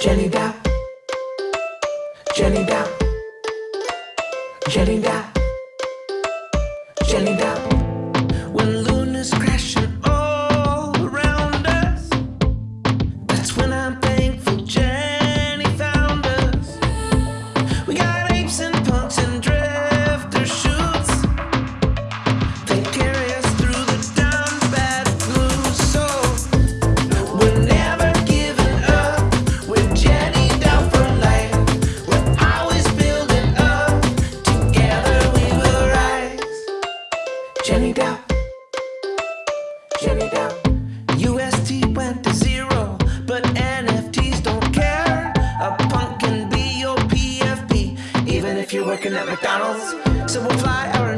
Jenny Dow. Jenny Dow. Jenny Dow. Jenny Dow. UST went to zero, but NFTs don't care. A punk can be your PFP, even if you're working at McDonald's. So we'll fly our